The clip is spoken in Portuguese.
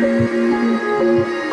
Música